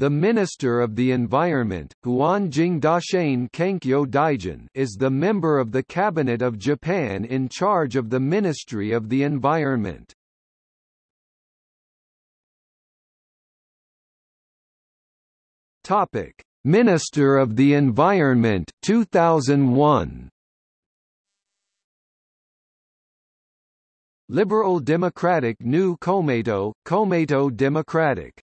The Minister of the Environment, Huanjing Dashain Kenkyo Daijin, is the member of the Cabinet of Japan in charge of the Ministry of the Environment. Topic: Minister of the Environment 2001. Liberal Democratic New Komeito, Komeito Democratic